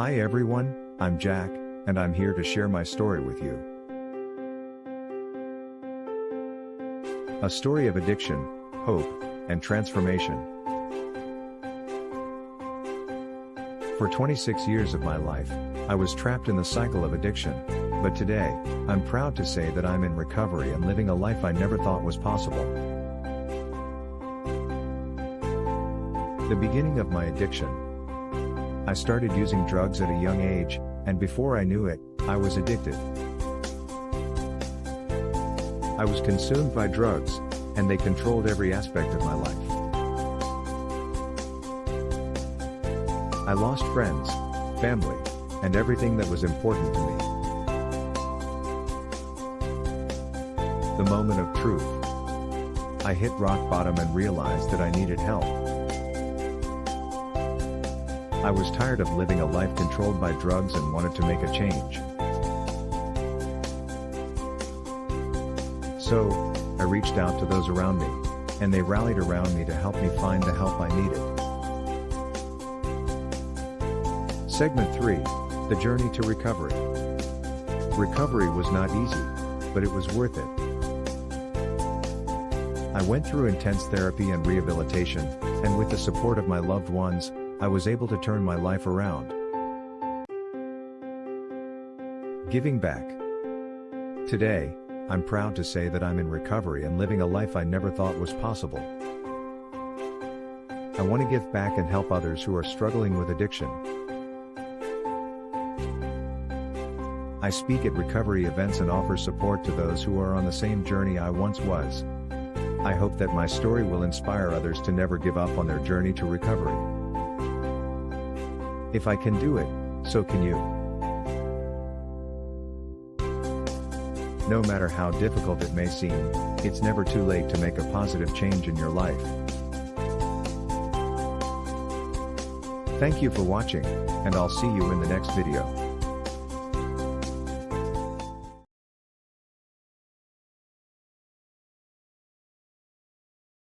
Hi everyone, I'm Jack, and I'm here to share my story with you. A story of addiction, hope, and transformation. For 26 years of my life, I was trapped in the cycle of addiction, but today, I'm proud to say that I'm in recovery and living a life I never thought was possible. The beginning of my addiction. I started using drugs at a young age, and before I knew it, I was addicted. I was consumed by drugs, and they controlled every aspect of my life. I lost friends, family, and everything that was important to me. The moment of truth. I hit rock bottom and realized that I needed help. I was tired of living a life controlled by drugs and wanted to make a change. So, I reached out to those around me, and they rallied around me to help me find the help I needed. Segment 3 The Journey to Recovery. Recovery was not easy, but it was worth it. I went through intense therapy and rehabilitation, and with the support of my loved ones, I was able to turn my life around. Giving back. Today, I'm proud to say that I'm in recovery and living a life I never thought was possible. I want to give back and help others who are struggling with addiction. I speak at recovery events and offer support to those who are on the same journey I once was. I hope that my story will inspire others to never give up on their journey to recovery. If I can do it, so can you. No matter how difficult it may seem, it's never too late to make a positive change in your life. Thank you for watching, and I'll see you in the next video.